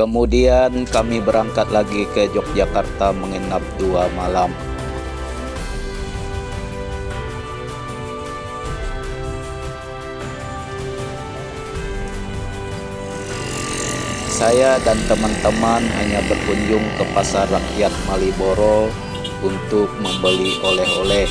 Kemudian kami berangkat lagi ke Yogyakarta menginap dua malam. Saya dan teman-teman hanya berkunjung ke pasar rakyat Maliboro untuk membeli oleh-oleh.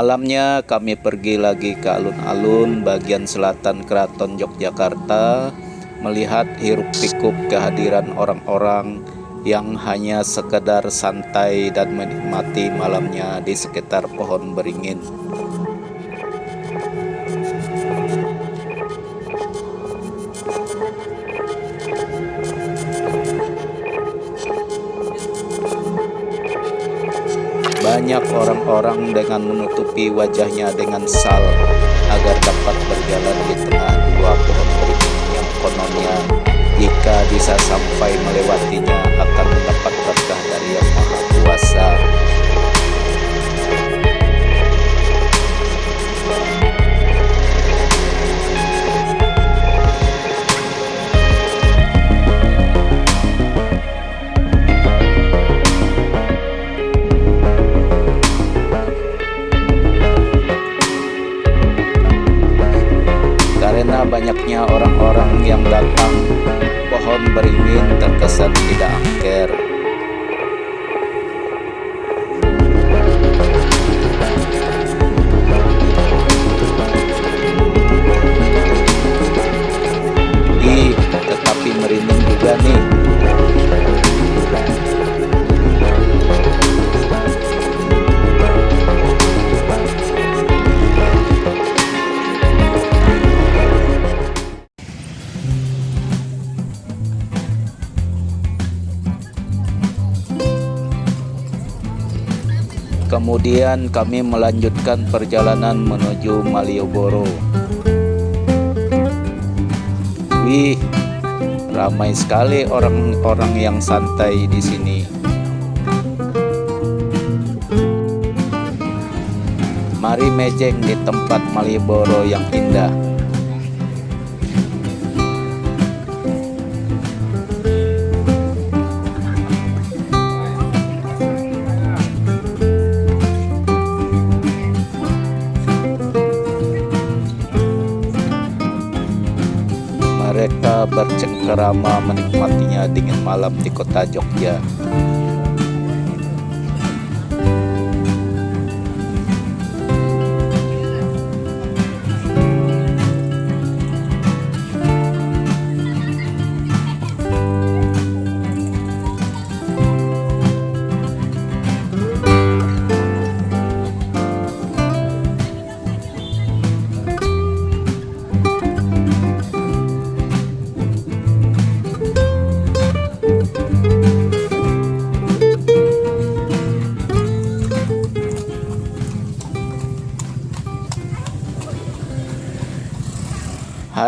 Malamnya kami pergi lagi ke alun-alun bagian selatan keraton Yogyakarta melihat hiruk pikuk kehadiran orang-orang yang hanya sekedar santai dan menikmati malamnya di sekitar pohon beringin. Banyak orang-orang dengan menutupi wajahnya dengan sal agar dapat berjalan di tengah dua pohon beringin yang kononnya. Jika bisa sampai melewatinya akan mendapat berkah dari Karena banyaknya orang-orang yang datang, pohon beringin terkesan tidak angker. Kemudian kami melanjutkan perjalanan menuju Malioboro. Wih, ramai sekali orang-orang yang santai di sini. Mari mejeng di tempat Malioboro yang indah. Mereka bercengkerama menikmatinya dingin malam di kota Jogja.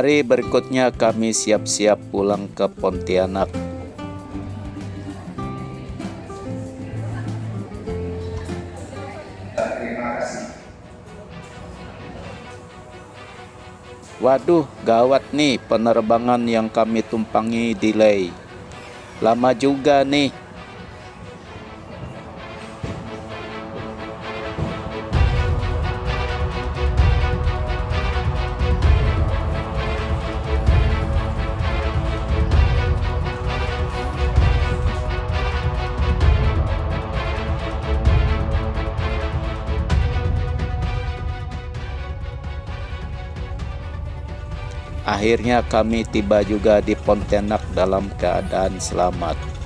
Hari berikutnya kami siap-siap pulang ke Pontianak. Waduh, gawat nih penerbangan yang kami tumpangi delay. Lama juga nih. Akhirnya kami tiba juga di Pontianak dalam keadaan selamat.